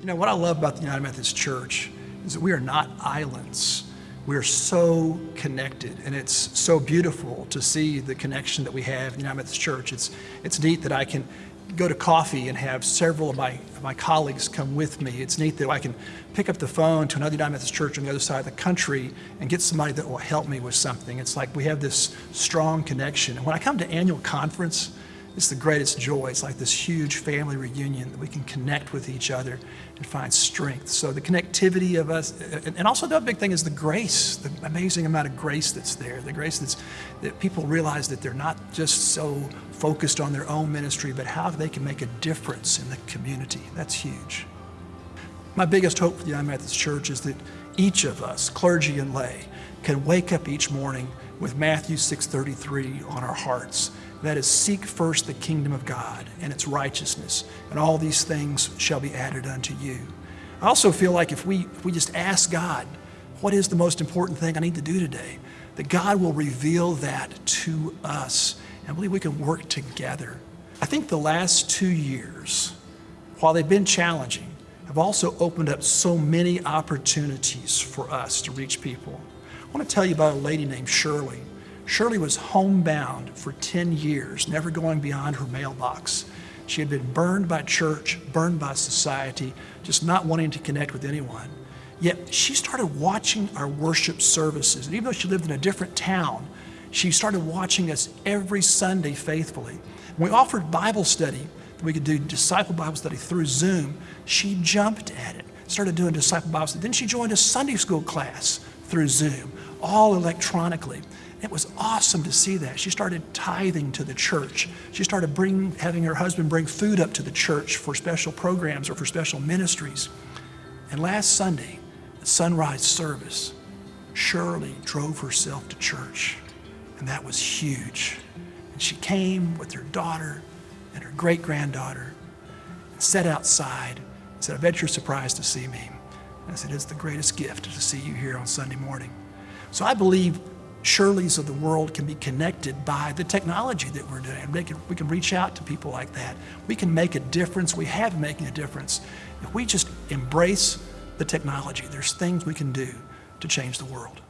You know, what I love about the United Methodist Church is that we are not islands. We are so connected, and it's so beautiful to see the connection that we have in the United Methodist Church. It's, it's neat that I can go to coffee and have several of my, of my colleagues come with me. It's neat that I can pick up the phone to another United Methodist church on the other side of the country and get somebody that will help me with something. It's like we have this strong connection. And when I come to annual conference, it's the greatest joy. It's like this huge family reunion that we can connect with each other and find strength. So the connectivity of us, and also the big thing is the grace, the amazing amount of grace that's there. The grace that's, that people realize that they're not just so focused on their own ministry, but how they can make a difference in the community. That's huge. My biggest hope for the United Methodist Church is that each of us, clergy and lay, can wake up each morning with Matthew 6.33 on our hearts that is, seek first the kingdom of God and its righteousness, and all these things shall be added unto you. I also feel like if we, if we just ask God, what is the most important thing I need to do today? That God will reveal that to us. And I believe we can work together. I think the last two years, while they've been challenging, have also opened up so many opportunities for us to reach people. I want to tell you about a lady named Shirley. Shirley was homebound for 10 years, never going beyond her mailbox. She had been burned by church, burned by society, just not wanting to connect with anyone. Yet she started watching our worship services. And even though she lived in a different town, she started watching us every Sunday faithfully. When we offered Bible study, we could do disciple Bible study through Zoom, she jumped at it, started doing disciple Bible study. Then she joined a Sunday school class through Zoom, all electronically. It was awesome to see that. She started tithing to the church. She started bring, having her husband bring food up to the church for special programs or for special ministries. And last Sunday, at sunrise service, Shirley drove herself to church. And that was huge. And she came with her daughter and her great-granddaughter and sat outside and said, I bet you're surprised to see me. And I said, it's the greatest gift to see you here on Sunday morning. So I believe Shirleys of the world can be connected by the technology that we're doing. We can, we can reach out to people like that. We can make a difference. We have making a difference. If we just embrace the technology, there's things we can do to change the world.